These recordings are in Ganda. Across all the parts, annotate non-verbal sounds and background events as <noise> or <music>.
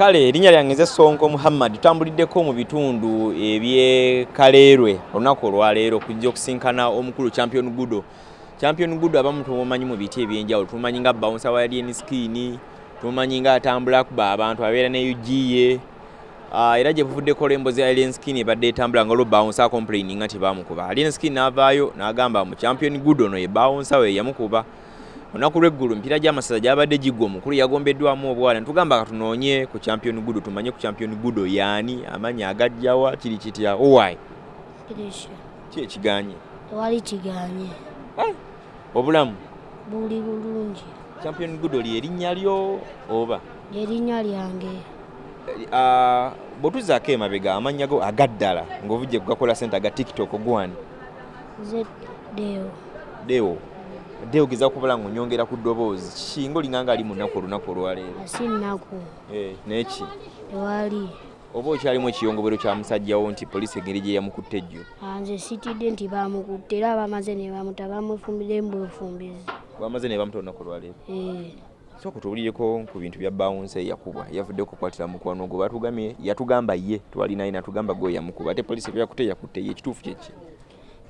kale erinnya lyange nze sonko muhammad tutambuliddeko mu bitundu ebyekaleerwe olunaku olwaleero kujja okusinkana omukulu champion gudo. Champion gudo abamu tumumanyi mu biti ebyenjawulo tumumanyi nga bounsa wa alien skin tumumanyi nga atambula kuba abantu abeera ne ugiye Uh, era gye buvuddeko olw'embozi ya alien skin ebadde etambula nga olwo bounsa complaining nga tebamukuba alien skin n'avaayo n'agamba mu champion good ono ye bounsa we yamukuba olunaku lw'eggulu emipiira gy'amasaza gyabadde giggwa omukulu yagombeddwamu obwala. Netugamba katunoonye ku champion good tumanye ku champion good yaani amanya agajjawa kiri kitya? Owai ki ekiganye? Tewali kiganye. obulamu? Buli bulungi. champion good oli erinnya lyo oba? Erinnya lyange. uh, bwetuzaako emabega amannya go agaddala ng'ovujje kugakola sente aga tiktok gwani Ze deo. Deo deo geza kubala ng'onyongera ku ddoboozi. Kinga olinganga ali mu nnaku olunaku olwaleero. Asi nnaku. Eh, n'eki Tewali. oba okyalimu ekiyongobero kya musajjawo nti poliisi engeri gye yamukutte ejjo Anze sitidde nti bamukutte era bamaze ne bamuta bamufumbire mbufumbizi. bamaze ne bamuta olunaku olwaleero. Eh. sooka tuwulireko ku bintu bya bawunsi eyakubwa yavudde okukwatira mukwano gwe batugambye yatugamba ye twalinaye natugamba gwe yamukuba. Ate poliisi byakutte yakutte ye ekituufu kyeki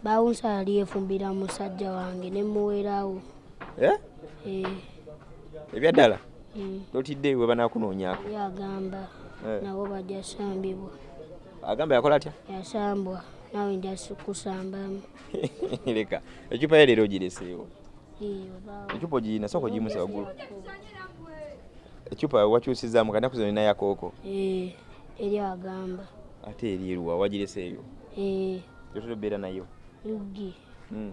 Bawunsa yali yefumbira musajja wange ne muwerawo. Eh? Eh. ebyaddala Mm. totidde we banaakunoonyaako Yagamba Eh. nabo bajja sambibwa. agamba yakola atya Yasambwa nawe nja kusambamu. <laughs> leka ecupa ye leero ogireseewo ecupa ogiyina sooka ogiyimuse waggulu ecupa wakyusizaamu kanaku zino nina yakooko Eh. Eri agamba. ate eryeruwa wagireseeyo Eh. yotera obeera nayo Yugi. Mm.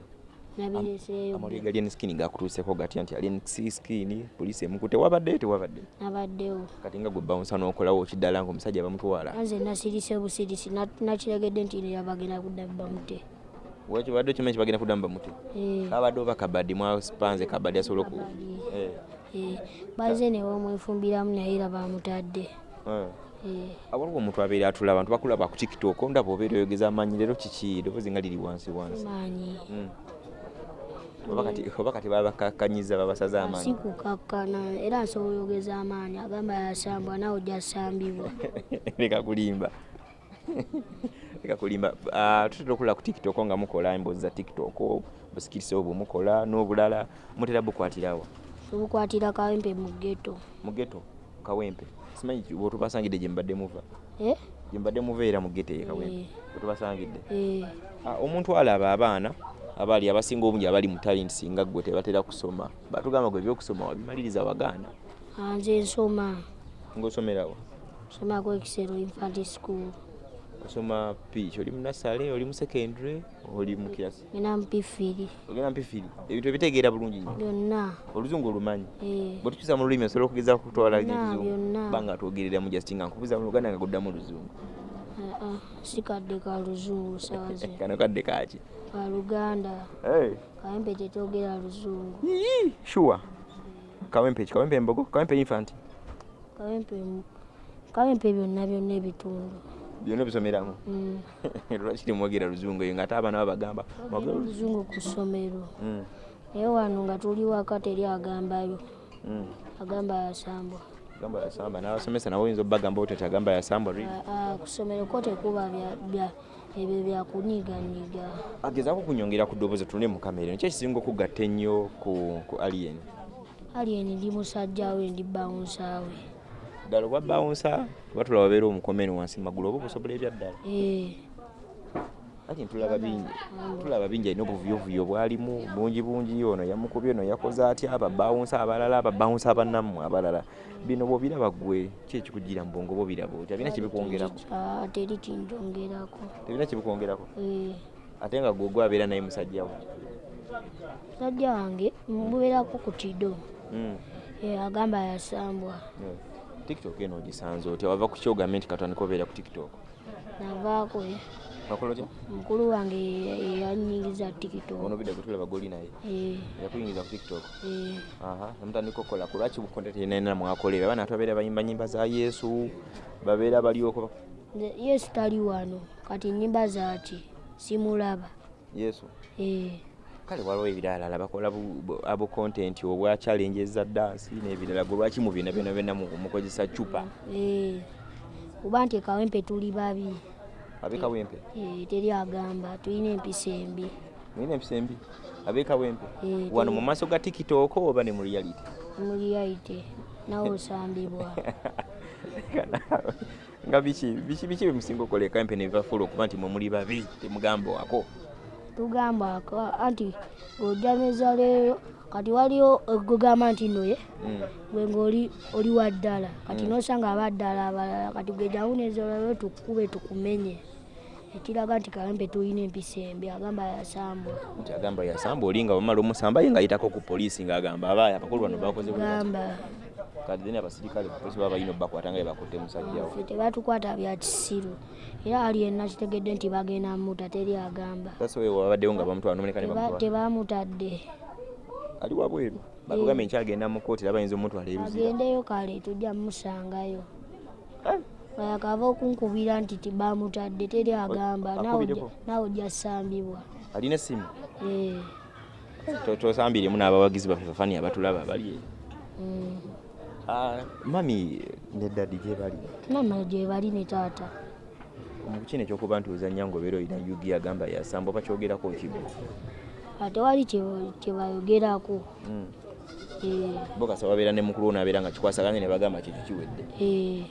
amawulire ga alien skin gakutuuseko gatya nti alien skin poliisi emukute. Wabadde tewabadde nabaddewo. Kati nga gwe bawunsa n'okolawo kiddala ngaomusajja bamutwala. Anze nasirise busirisi na- nakiregedde nti yabagenda kudda bamute. Wekyo badde okimanyi kibagenda kuddamu bamute? Eh, abadde oba kabaddi asobole oku Kabaddi. Eh, eh, baze ne bamwefumbiramu naye era bamutadde awaliwo omuntu abeera atula abantu bakulaba ku tiktok ndaba obeera oyogeza amaanyi leero kiki? Ddoboozi nga liri wansi wansi. Mm. Oba kati- babakakkanyiza babasaze si amaanyi kukakkana era nsobola oyogeza amaanyi agamba yasambwa nawe ojja sambibwa <laughs> leka kulimba. <laughs> Leka kulimba. Ah, tutera okulaba ku tiktok nga mukola emboozi za tiktok busikiriza obwo mukola n'obulala mutera bukwatirawa tubukwatira kawempe mu geto mu geto kawempe simanyi ki- bwetubasangidde gye mbadde muva. Eh, gye mbadde muva era mu geto eyo kawempe Eh. bwetubasangidde eh, Ah, omuntu alaba abaana abali abasinga obungi abali mu talent singa gwe tebatera kusoma batugamba gwe ebyokusoma wabimaliriza wagaana. Anze nsoma. Ngaosomerawo nsomako ekisero infant school osoma piki oli mu nasale oli mu secondary oli mu kiasi ngena mpifiri. Ogenda mpifiri. Ebintu ebitegeera bulungi nnyo byonna. Oluzungu olumanyi. Eh, bwe tukyusa mu lulimi osobola okugeza kutwala banga twogerera mu just nga nkubuza mu luganda nga guddamu oluzungu ah, ah, sikadde ka luzungu sawa ze <laughs> kano kadde kaki ka luganda. Hey. kawempe tetwogera luzungu. Sure. Kawempe ki? Kawempe embogo? Kawempe infant? Kawempe byonna byonna ebitundu byonna bisomeramu Mm. lwakiri mwogera luzungu eyo ngaate abaana babagamba oluzungu ku ssomero Mm, naye wano nga tuli waka teri agambayo mm. agamba yasambwa gamba yasamba n'abasomesa nabo oyinza obbagamba otati agamba yasamba ri Ah, ah, ku ssomero ko tekuba ebyo byakunyiganyiga agezaako kunyongera ku ddoboozi tune mu kamera nikyo ekisinga okugatta ennyo ku alien alien ndi musajja we ndi bawunsaawe ddala obwa bawunsa oba tulaba babeera omukomeni wansi magulu oba okusobola ebyaddala. Eh, alien tulaba bingi tulaba bingi alina obuvuyovuyo bwalimu bungi bungi ono yamukubye ono yakoze atya ababawunsa abalala ababawunsa abannammwe abalala. Bino bwobiraba gwe ki ekikugira mu bwongo bwobiraba otya birina kyebikwongerako ah, teri kinjongerako. Tebirina kyebikwongerako Eh, ate nga gwogwe abeera naye musajjawo musajja wange mubeerako ku tido. Mm. Eh, agamba yasambwa. Yeah. Tiktok eno ogisanze otya? Wava ku kyogambe nti katandika obeera ku tiktok. Navaako eh. wakola otya? Mukulu wange yanyingiza tiktok. Ono bidda gwe tulaba goli naye? Eh, yakuyingiza ku tiktok? Eh, namutandika okukola ku lwaki bukonte tenena mwakolera abaana ate babeera bayimba nyimba za yesu babeera balioko yesu tali wano kati nyimba zaki simulaba. Yesu? Eh, kale waliwo ebirala bakola bu- bu- abo content obwa challenge eza dansi n'ebirala gwe lwaki mu bina byona mu- mukozesa cupa Eh, kuba nti kawempe tuli babi. Abekawempe Eh, teri agamba tulina empisa embi. Mulina empisa embi? Abekawempe Eh, wano mu maaso ga tiktok oba ne mu reality? Muliyaite nawe osambibwa. <laughs> Nga biki biki bimusinga okola ekampe nebibafula okuba nti mwe muli babi temugamba wako tugamba ka- anti ng'ojameza leero kati waliwo gugamba nti noye Mm. gwe ngaoli oli wa ddala. Kati Mm. nosanga abaddala abalala kati gwe jawunezolalo tukube tukumenye. Ekiraga nti kawempe tulina empisa embi agamba yasambwa. Nti agamba yasamba oli nga bamala omusamba ye ngaayitako ku poliisi ng'agamba abaayi abakulu bano bakoze bwe bati." gamba kati then abasirikale poliisi baba balina obbakwata nga bebakutte musajjawo ffe tebatukwata bya kisiru era ali yenna kitegedde nti bagenda muta teri agamba. Sasa wewe wabaddewo nga bamutwala nomeneka ne Teba- bamutwala tebamutadde. Ali wabweru bagambye nkyagenda mu kooti era bayinza omutwala ebizira agendeyo kale tujja musangayo akava okunkubira nti tibamutadde teri agamba. Nawe ojja- sambibwa. Alina essimu? Eh, To- tosambiremu n'abawagizi baffe bafani abatulaba bali mm. Mami ne dadi gye bali. Mama gye bali ne taata. Mu kino ekyokuba nti ozanya nga obeera olina yugi agamba yasamba oba kyogerako kibu ate wali kye- kye bayogerako. Mm. Eh, bo kasa babeera ne mukulu onaabeera nga kikwasaganye ne bagamba kintu kiwedde eh,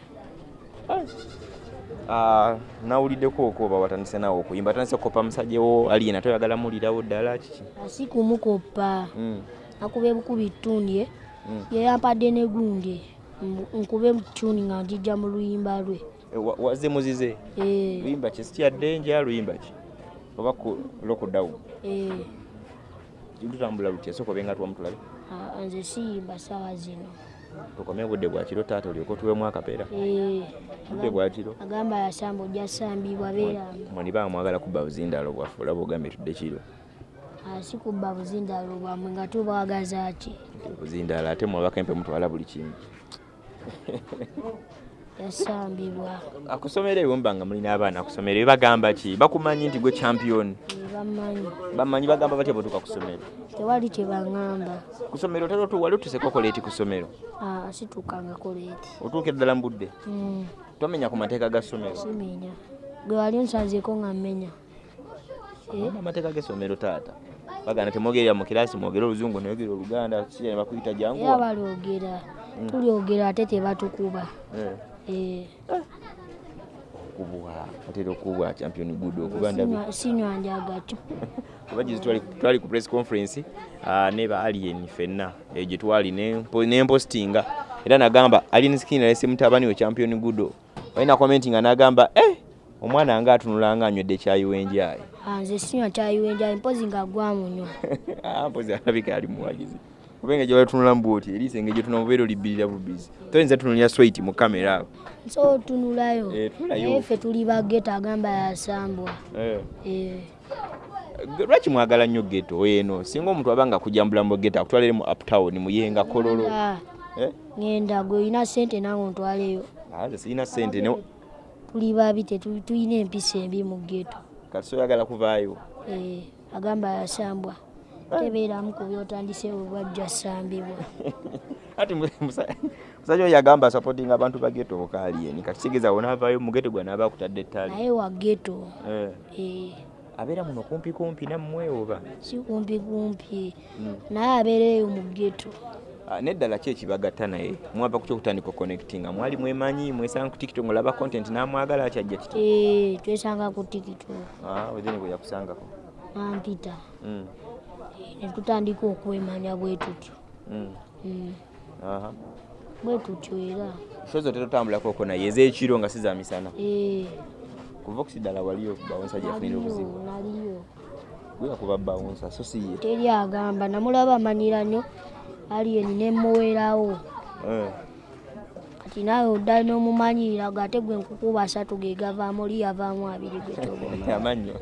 Ah, nawuliddeko okooba watandise naawe okuyimba? Atandise kukopa musajjawo aliyena toyagala mulirawo ddala? Kiki? Asi kumukoppa. Mm, nakuba ebukubi ttundye mm. Yeyampadde ne Mbu- nkube mutuni nga njijja mu luyimba lwe. Eh, wa- wazze muzize? Eh, luyimba ki? Sikyaddenja luyimba ki? Oba ku lockdown? Eh, lutambula lutya sooka obenga tuwamutulabe ah, nze siyimba sawa zino. Tukome budde bwa kiro taata olyoka otuwemu akapeera. Budde bwa kiro. Agamba yasamba ojja sambibwa beeramu mwani baa mwagala kubba buzindaalo bwaffe olaba ogambye tudde kiro. Asi kubba buzindalo bwamwe nga tubwagaza ki buzindaalo ate mwabakempe mutwala buli kimu yasambibwa. Akusomera eyo muba nga mulina abaana akusomera bagamba ki? Bakumanyi nti gwe champion. Bamanyi. Bagamba batya bwetuka ku ssomero tewali kyebaŋŋamba ku ssomero tera otuwali otuseka okoleeti ku ssomero Ah, situkangako leeti otuuka eddala mu budde Mm, tomenya ku mateeka ga ssomero simenya. Gwe wali onsanzeeko nga mmenya. Amateeka g'essomero taata bagana temwogerera mu kirasi mwogere oluzungu noyogera oluganda ne bakuyita janguwa balyogera tulyogera ate tebatukuba. Eh, Eh, okubwa atera okubwa champion good okuba sinywa- njagato. <laughs> Kuba twali ku press conference ah, ne ba alien fenna. Eh, gye twali ne mpo- ne mpostinga. Era nagamba alien skin alese mutabani we champion good. Walina commenting nga nagamba eh omwana nga atunula nga anywedde kyayiwenjayi Ah, nze sinywa kyayiwenja mpozi nga gwamunywa <laughs> Ah, mpozi alabika ali muwagizi kubenga gye batunula mbwoti eriisa engeri gyetuna mubeera olibirira bubizi toyinza tunulira swait mu kamera awo. So otunulayo. Eh, tunulayo. naye ffe tuli bageta agamba yasambwa. Eh. Eh, lwaki mwagala nnyo geto eno? Singa omuntu aba nga kujambula mu geto akutwalire mu uptown muyenga kololo. Ngenda. Gwe olina sente nange ontwaleyo. Ah, sirina ssente ne tuli babi tetu- tulina empisa embi mu geto kati soyagala kuvaayo? Eh, agamba yasambwa tebeeramu ku byotandise bwebajja sambibwa. <laughs> Ati mu- musa- musajja oyo agamba supporting abantu ba geto okaaliyeni kati kitegeeza wonaavaayo mu geto gwe naaba akutadde ettaali naye wa geto Eh. eh, abeera muno kumpi kumpi nammwe oba? Si kumpi kumpi. Mm. naye abeereyo mu geto neddala ki ekibagatta naye? Mwava ku kyokutandika connectinga mwali mwemanyi mwesanga ku tiktok ngolaba content namwagala kyajja kiti Eh, twesanga ku tikito wezeni bwe yakusangako. Nampita Mm, ne tutandika okwemanya bwe tutyo. Mm, Mm, aha. bwe tutyo era. Shozo tetotambulakoko naye ez'ekiro nga si za misana Eh, kuva okusidala waliyo bawonsa gyeyafunira obuzibu naliyo naliyo gwe yakuba bawonsa so si ye. Teri agamba namulaba amanyira nnyo aliyeni nemuwerawo Eh, kati naawe oddala n'omumanyirira go ate gwe nkukuba asatu ge gavaamu oli yavaamu abiri gwe toboma <laughs> amannyo.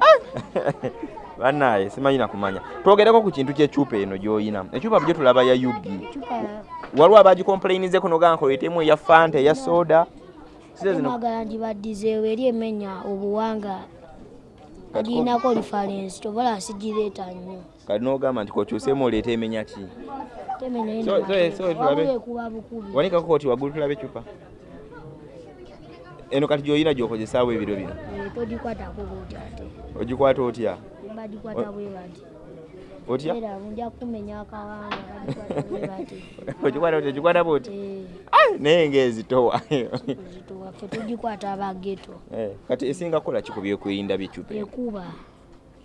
<laughs> Bannaye simanyi nakumanya twogereko ku kintu kyecupa eno gyoyina. Ecupa byo tulaba ya yugi. Waliwo abagikomplainize kuno gankoletemu eya fanta eya soda. Mwagala ndibaddizeewo eri emenya obuwanga Kati ko- agirinako lifalensi tovala sigireeta nnyo. Kati n'ogamba nti kokyusemu oleeta emenya ki? Wanikako koti waggulu tulabe ecupa eno kati gyolina gyokozesaawo ebiro bino? Eh, togikwatako bwoti ate. Ogikwata otya? Bagikwata bwe bati otya ogikwata otya ogikwata bwoti naye zituwaffe tugikwata abageto kati esinga kukola ki ku byokwerinda by'ecupa ekuba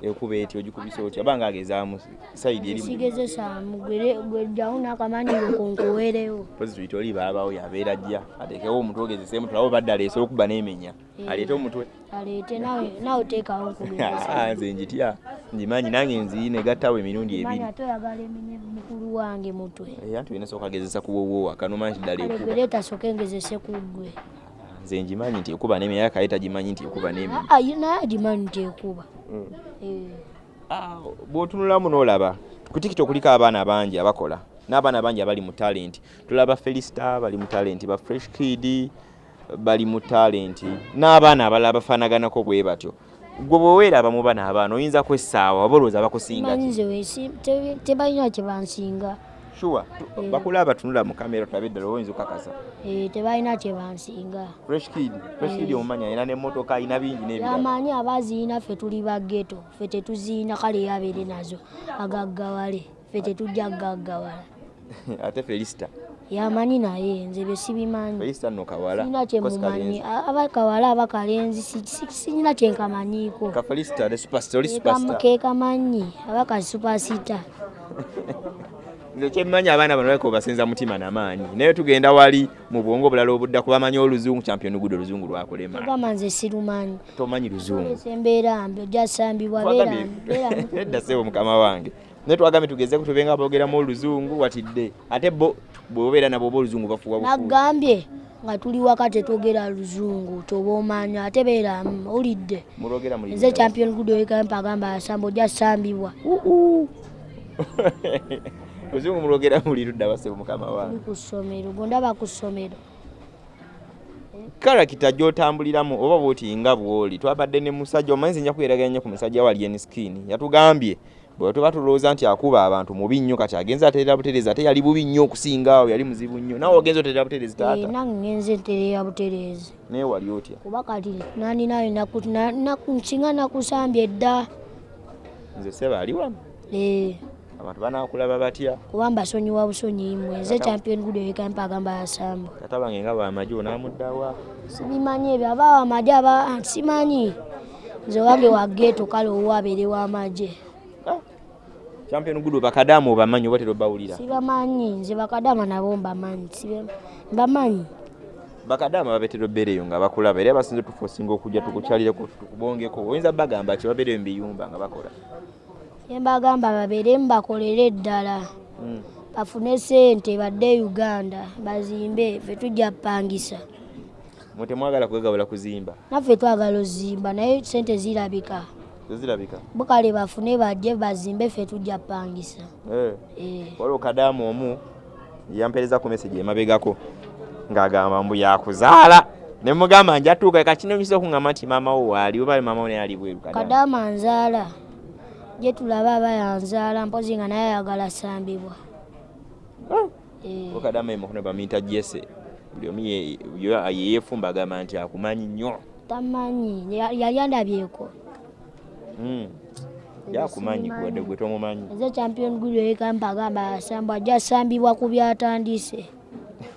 ekuba eti ogikubisa otya abanga agezaamu sayidi eri sigezesa gwejjawo n'akamanyiro konkuweerewo pozi tuyita oli baabawo yabeera ajja ateekewo omutwe ogezeseemu tulabe obadde aleese okuba n'emenya. Eh. aleete omutwe. Aleete nawe teekawo <laughs> nze njitya njimanyi nange nziine gattawo emirundi ebiri. toyagala eminye mukulu wange mutwe. Eh, anti olina sooka agezesa kuwowowa kanomanyi ddala kale ekuba gwe leeta soke ngezese ku ggwe. Nze njimanyi nti ekuba n'emenya kale tagimanyi nti ekuba n'emenya Ah, ye- agimanyi nti ekuba. Mm. Eh, Ah, bw'otunulamu n'olaba ku tikito kuliko abaana bangi abakola n'abaana bangi abali mu talenti. Tulaba felisita bali mu talenti ba fresh kid bali mu talenti n'abaana abalala bafaanaganako bwe batyo gwe bweweeraba mu bana abaana oyinza kwessaawa oba olowooza bakusinga tebalina kye bansinga. Sure Eh. bakulaba tunula mu kamera tulabe eddala oyinza okakasa Eh, tebalina kye bansinga. Fresh kid fresh kid Eh. omumanyi alina n'emmotoka alina bingi n'ebirala. Yamanyi abaziina ffe tuli bageto ffe tetuziina kale yabeere nazo agaggawale ffe tetujja gaggawala. <laughs> Ate felisita yamanyi naye nze bye sibimanyi kawala sirina kye Kosi mumanyi Kalenzi. abakawala abakalenzi si- si- sirina kye nkamanyiiko. Ka felisita ne superstar oli Ke superstar. kam- ke kamanyi abakasupasita <laughs> nze kyemmanyi abaana bano baleka obasenza mutima namaanyi naye tugenda wali mu bwongo obulala obudda kubamanyi oluzungu champion gudo oluzungu lwakulema agamba nze sirumanyi. Tomanyi luzungu. Embeera mbi ojja sambibwa beera <laughs> nedda sebo mukama wange naye twagambye tugezeku tubenga boogeramu oluzungu watidde. Ate bo bwobeera nabo oba oluzungu bafuwa nagambye nga tuli waka tetwogera luzungu toba omanya ate beeramu olidde. Mulogera muli nze champion good wekampa agamba asamba ojja sambibwa. <laughs> Luzungu mulogera muli ludda basebo mukama wange ku ssomero gondaba ku ssomero. Karakita gy'otambuliramu oba bwoti nga bw'oli twabadde ne musajja omanyi nja kweraganya ku musajja wa alien skin yatugambye bwe tuba tulowooza nti akuba abantu mubi nnyo kati agenza ateerera butereezi ate yali bubi nnyo okusinga awo yali muzibu nnyo. Nawe ogenza oteerera butereezi taata. Nange ngenze ntereera butereezi. Naye wali otya? Kuba kati nani nayo naku- na- naku- nsinga nakusambye edda nze seba ali wano Eh, abantu banaakulaba batya? Kuba mbasonyiwa busonyi mmwe nze champion good wekampa agamba asamba tata bange nga bwamagye onaamuddawa sibimanyi ebyo abawa amagye aba ah, simanyi. Nze wange wageeto kale owabeere w'amagye champion gudu bakadamu obamanyi oba terobawulira sibamanyi nze bakadama nabo mbamanyi mbamanyi. Bakadamu babetera obbeereyo nga bakulaba era basinze tufosinga okujja tukukyalireko tukubongeko. Oyinza bagamba ki babeereyo mubiyumba nga bakola? Embagamba babeeremu bakolere eddala. Mm. bafune sente badde uganda bazimbe ffe tujja pangisa mwe temwagala kwegabula kuzimba? Naffe twagala ozimba naye sente zirabika tezirabika? Bukale bafune bajje bazimbe ffe tujja pangisa Eh. Eh, waliwo kadamu omu yampeereza ku meseji emabegako ng'agamba mbu yakuzaala. Ne mugamba njatuuka kakinonyisa okuŋŋamba nti maama wo waali oba maama wo naye ali bweru Kadamu. kadama nzaala gye tulaba aba yanzaala mpozi nga naye ayagala sambibwa. Ah. Eh, Ko kadamu emukono bamuyita jese buli omu ye- ye- yeefumba agamba nti akumanyi nnyo. Tamanyi ya- yali andabyeko. Yakumanyi kuwadde gwe tomumanyi eze champion guli ekampa agamba asambwa ajja sambibwa ku byatandise.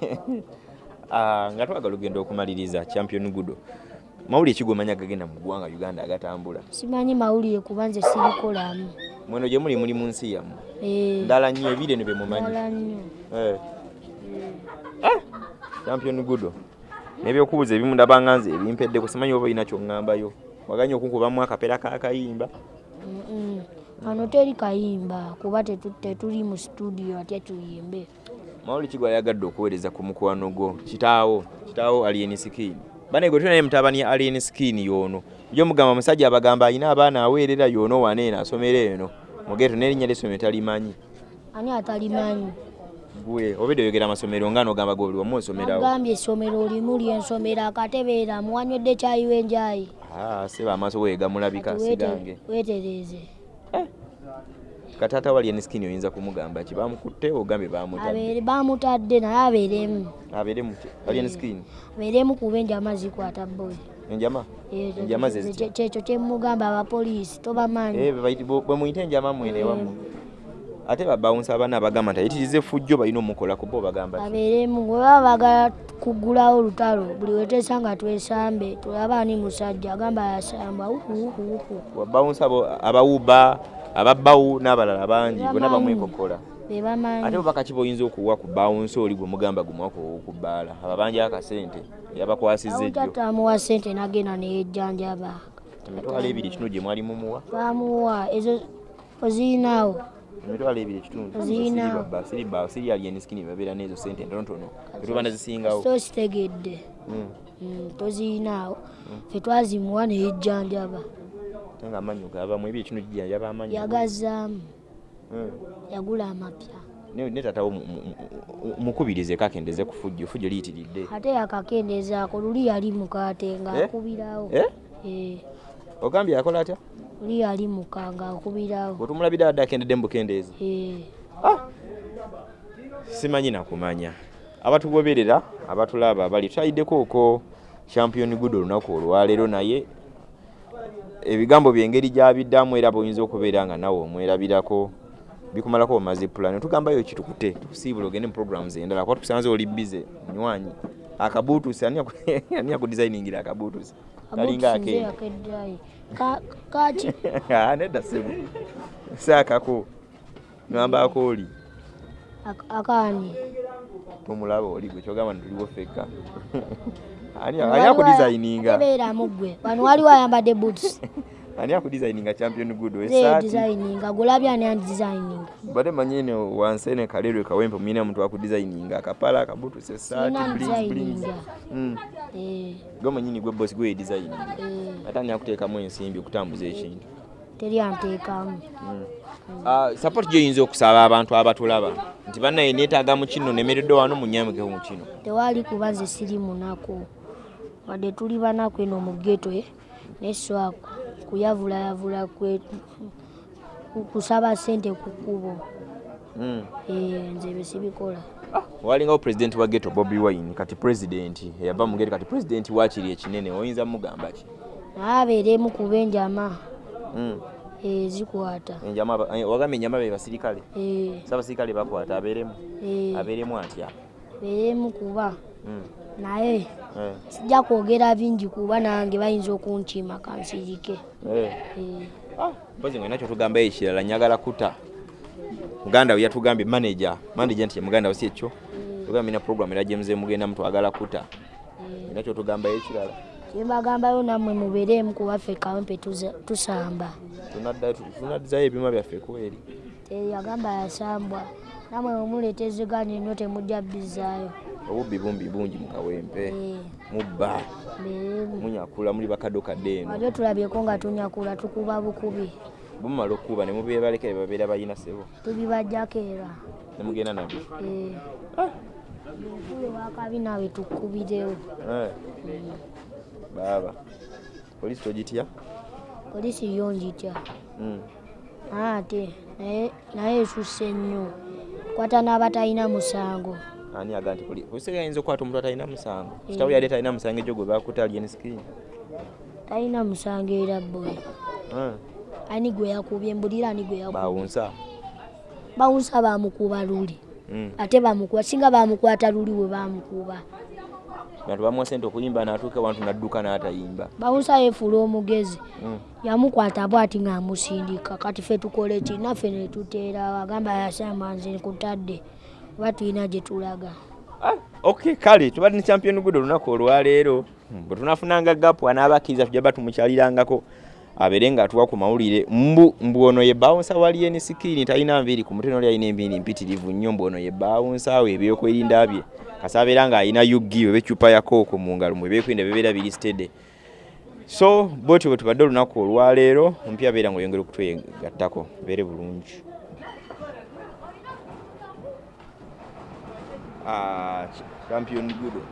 <laughs> Ah, nga twagala ogenda okumaliriza champion gudo. Mawuli ekigomanya gagenda mu ggwanga uganda agatambula? Simanyi mawulire kuba nze sirikolamu. Mweno gye muli muli mu nsi yammwe. Eh, ndala nnyo ebire ne bemumanyi Eh. Ah, champion gudo. Nebyokubuuza ebimu ndabanga nze ebimpeddeko simanyi oba olina kyoŋŋambayo waganye okunkubamu akapeera k'akayimba wano teri kayimba kuba tetu- tetuli mu studio atya tuyimbe. Mawuli kigwa yagadde okuweereza ku mukwano gwo. Kitaawo kitaawo alien skin. Bane gwe tulinaye mutabani ya alien skin y'ono. Yo mugamba musajja abagamba alina abaana aweerera y'ono waneeno asomera eno. Mugeeto n'erinnya ly'essomero talimanyi. Ani atalimanyi? Gwe obedde oyogera amasomero nga n'ogamba gwe buli wamu osomerawo agambye essomero limu lyensomero akatebeera muwanywedde kyayiwe enjayi seba amaaso weegamulabika sigange weetereeze kataata wali eniskini oyinza kumugamba ki bamukutte ogambye bamutadde naye abeeremu abeere muki wali eniskini abeeremu kuba enjama zikwata boyi enjama enjama kyekyo kyemugamba abapoliisi tobamanyi Eh, bwe muyite enjama mwene wamu ate babawunsa abana abagamba nti ayitirize fujjo balina omukolako bo bagamba abeeremu we baba bagala kuggulawo olutalo buli weteesa nga twesambe tulaba ani musajja agamba yasamba babawunsa abawuba ababbawu n'abalala bangi bonna bamwekokola ate obubaka ki boyinza okuwa ku bawunsa oli gwe mugamba gumwako okubbaala ababanja akasente yabakwasizza ejjo awutatamuwa sente nagenda neyejjanjaba emitwalo ebiri kitundu gye mwali mumuwa. Bamuwa ezo ozirinaawo emitwalo ebiri ekitundu. Siriba eniskini babeera n'ezo sente ntonotono. Etuba nazisingawo. So kitegedde Mm. Mm, tozirinaawo fe twazimuwa neyejjanjaba nga amanyu gaabamu ebyo ekitundu gijjanjaba amanyu yagazaamu. Mm. yagula amapya. Ne mu- mukubirize kakendeze ku fujjo fujjo liyitiridde. Ate yakakendezaako luli yali mukaate ngaakubirawo Eh? Eh, ogambye akola atya luli yali muka ngaakubirawo bwetumulabira adde akendedde mu bukendeezi. Eh, simanyi nakumanya. Abatugoberera abatulaba abali twayiddeko okwo champion good olunaku olwaleero naye ebigambo byengeri gyabiddamu era boyinza okubeera nga nawe omwerabirako bikumalako omaze plan. Tugambayo kitukute tukusiibula ogende mu programs endala kuba tukusanze oli bize munywanyi. Akabuutusi ani aku- <laughs> ani akudesigningira akabuutusi kalinga abutusi kaki <laughs> Ah, nedda sebu saakako ngambako oli Ak- akaani. Tomulaba oli gwe kyogamba ntuliwo fekka. <laughs> Ani tebeeramu ggwe. Wano waliwo ayambadde boots <laughs> ani akudesigninga champion good ze esaati designinga. Gulabye ani andisigninga bade manyine wansi ene kalerwe kawempe mwine muntu akudesigninga akapala akabutusa esaati sirina blinks, blinks. designinga. Mm. Eh, gwe manyini gwe bosi gwe designinga. Eh, ate ani akuteekamu ensimbi okutambuza ekintu teri anteekamu. Ah, support gyoyinza okusaba abantu abatulaba? Nti bannaye neetaaga mu kino nemeredde wano munyamikeho mu kino. Tewali kuba nze siri munaku wadde tuli banaku eno mu geto eh, naye swa kuyavulaya kwe ku- kusaba sente ku kkubo Mm. Eh, nze bye sibikola. Walingawo pulezidenti wa geto bobi wine kati pulezidenti eyava mu geto kati pulezidenti wakiri ekinene oyinza mugamba ki? Naye abeeremu kuba enjama Mm. eh, zikwata. Enjama aba- eh, wagamba enjama be basirikale? Eh, sabasirikale bakwata abeeremu? Eh, abeeremu atya? Abeeremu kuba. Mm. Naye Eh, sijja kwogera bingi kuba nange bayinza okunkima kansirike. Eh. Eh, Ah, mpozi ngwe nakyo tugambayo ekirala nyagala kuta. Muganda we yatugambye manager manager nti ye muganda we si ekyo. Tugambye na program era gyemuze mugenda mutwagala kuta. Eh. nakyo tugambayo ekirala kyembagambayo nammwe mubeeremu kuba ffe kawempe tuza- tusamba. Tunaddizayo ebyuma byaffe kweri teyagamba yasambwa. Nammwe wemuleeta eziganya ennyo temujja bbizaayo obubbi bumbi bungi mu kawempe. Eh, mubba. Munyakula muli bakaddo kadde eno wabyo tulabyeko nga tunyakula tukuba bukubi. Bumala okuba ne mubebalekere babeera balina sebo tubibajjako era. Ne mugenda nabyo Eh, enkulu wakabi nawe tukkubirewo Eh, baaba. Polisi togitya? Polisi yo njitya Mm. ate naye naye esusse nnyo. Kwata n'abatalina musango ani aga nti poli- polisi yayinza okukwata omuntu atalina musango. Kitabu yali talina musango egyo gwe bakuta alien screen. Talina musango era boy. Ani gwe yakubye mbulira ani gwe yakubye? Bawunsa. Bawunsa bamukuba luli. Mm. ate bamukuba singa bamukwata luli we bamukuba bantu bamuwa sente okuyimba n'atuuka wantu n'adduka n'atayimba. Bawunsa yefuula omugezi. Mm. yamukwata bwati ng'amusindika kati fe tukole ki? Naffe ne tuteera. Agamba yasamba nze kutadde oba tulina gye tulaga. Ah, ok kale tubadde ne champion good olunaku olwaleero bwe tunafunanga gapu anaabakkiriza tujja ba tumukyalirangako abeere nga atuwa ku mawulire. Mbu mbu ono ye bawunsa wali eni sikirini talina nviiri ku mutwe noli alina enviiri mpitirivu nnyo mbu ono ye bawunsa awo ebyokwerinda bye. Kasa abeera ng'alina yugi oba ecupa ya kooko mu ngalo mu ebyokwerinda bibeera biri stede so bwetyo bwe tubadde olunaku olwaleero ompya abeera ng'oyongera okutwegattako beere bulungi Ah, champion good